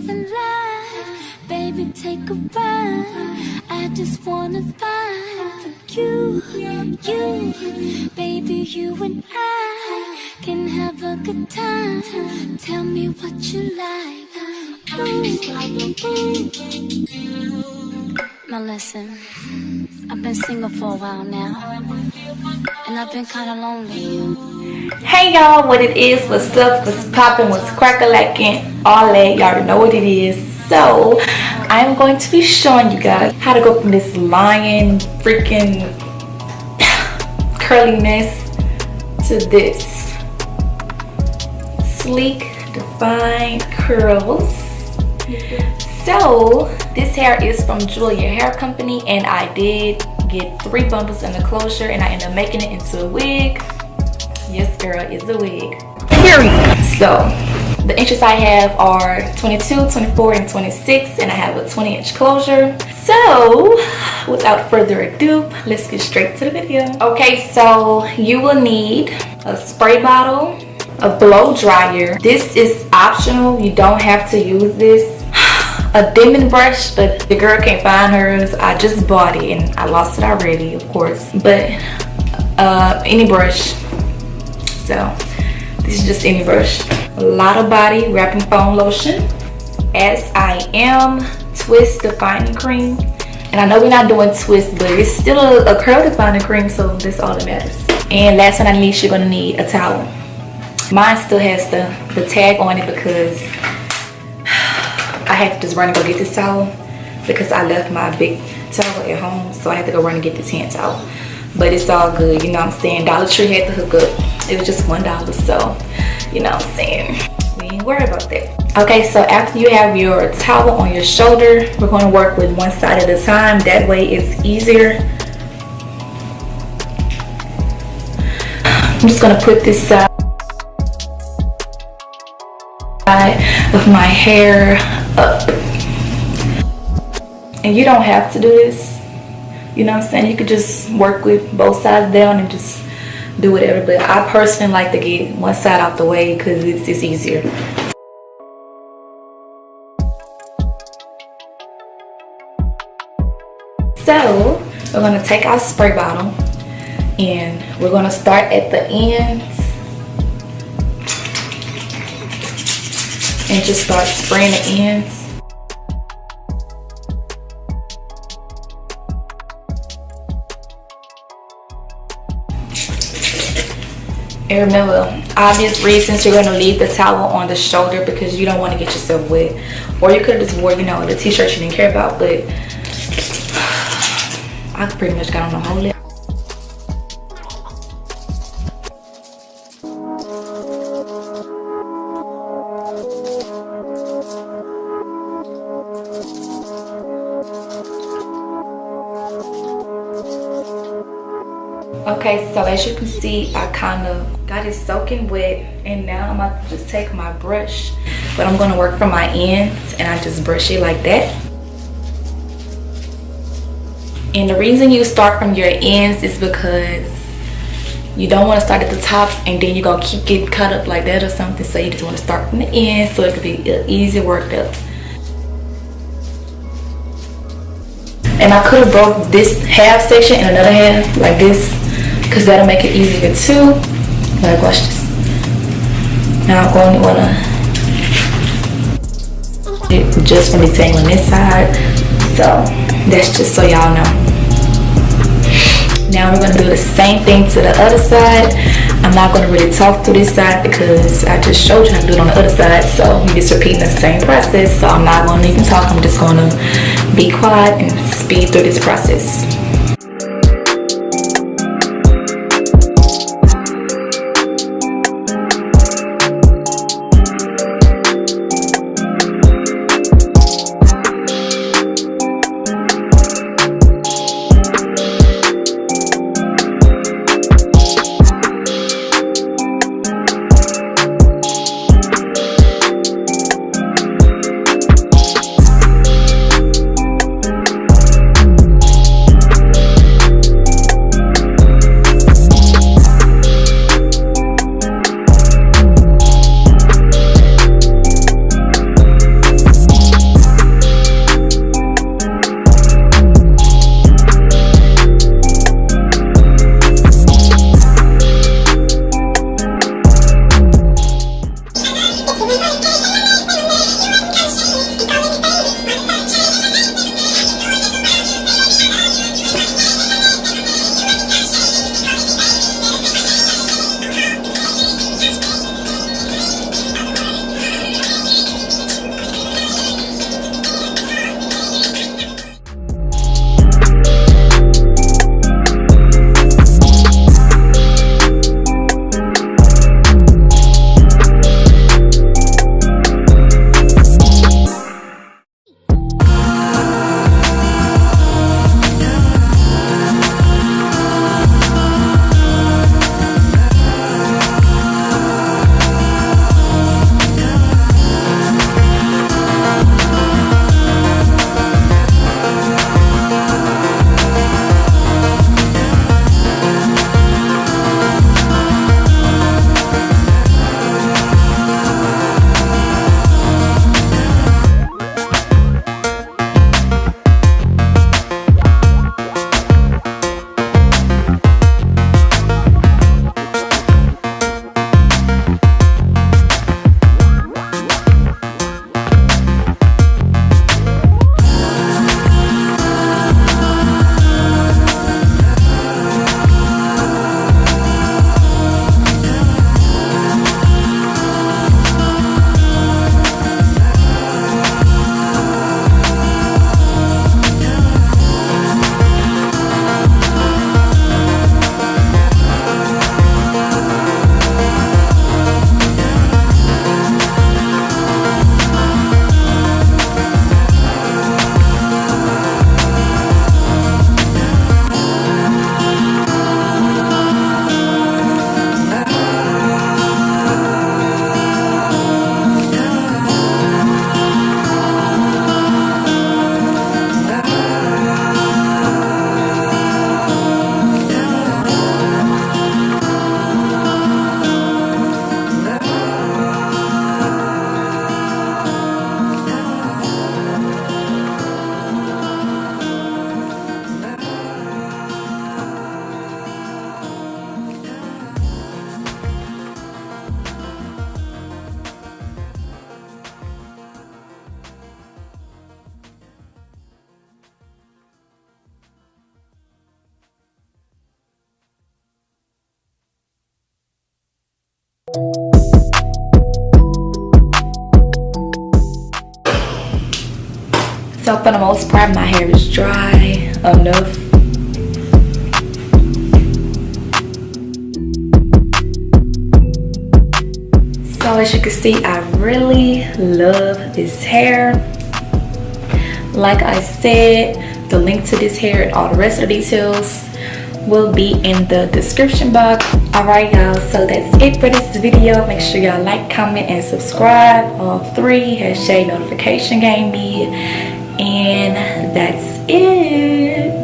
than life. Baby, take a ride. I just wanna find you, you. Baby, you and I can have a good time. Tell me what you like. Ooh. Now listen, I've been single for a while now, and I've been kinda lonely. Hey y'all, what it is, what's up, what's popping, what's crackalacking, all that, y'all already know what it is. So, I'm going to be showing you guys how to go from this lion freaking curliness to this sleek, defined curls. So, this hair is from Julia Hair Company and I did get three bundles in the closure and I ended up making it into a wig. Yes, girl, it's a wig. Period. So, the inches I have are 22, 24, and 26 and I have a 20 inch closure. So, without further ado, let's get straight to the video. Okay, so you will need a spray bottle, a blow dryer. This is optional. You don't have to use this a Denman brush but the girl can't find hers. I just bought it and i lost it already of course. But uh any brush. So this is just any brush. A Lottabody wrapping foam lotion. As i am twist defining cream. And i know we're not doing twist but it's still a, a curl defining cream so that's all that matters. And last but not least you're gonna need a towel. Mine still has the the tag on it because I had to just run and go get this towel because I left my big towel at home. So I had to go run and get this hand towel. But it's all good, you know what I'm saying? Dollar Tree had to hook up. It was just $1, so you know what I'm saying? We ain't worried about that. Okay, so after you have your towel on your shoulder, we're gonna work with one side at a time. That way it's easier. I'm just gonna put this side of my hair. And you don't have to do this. You know what I'm saying? You could just work with both sides down and just do whatever. But I personally like to get one side out the way because it's, it's easier. So we're gonna take our spray bottle and we're gonna start at the ends and just start spraying the ends. And remember, obvious reasons you're gonna leave the towel on the shoulder because you don't want to get yourself wet. Or you could have just wore, you know, the t-shirt you didn't care about, but I pretty much got on the whole lip. Okay so as you can see i kind of got it soaking wet and now i'm about to just take my brush but i'm going to work from my ends and i just brush it like that. And the reason you start from your ends is because you don't want to start at the top and then you're gonna keep getting cut up like that or something so you just want to start from the end so it could be easy worked up and I could have broke this half section and another half like this because that'll make it easier too. Like watch this. Now I'm going to wanna just from detangling this side. So that's just so y'all know. Now we're gonna do the same thing to the other side. I'm not gonna really talk through this side because I just showed you how to do it on the other side. So I'm just repeating the same process. So I'm not gonna even talk. I'm just gonna be quiet and speed through this process. So for the most part my hair is dry. Oh, Enough so as you can see i really love this hair. Like i said the link to this hair and all the rest of the details will be in the description box. Alright y'all so that's it for this video. Make sure y'all like comment and subscribe. All three hashtag notification game me and that's it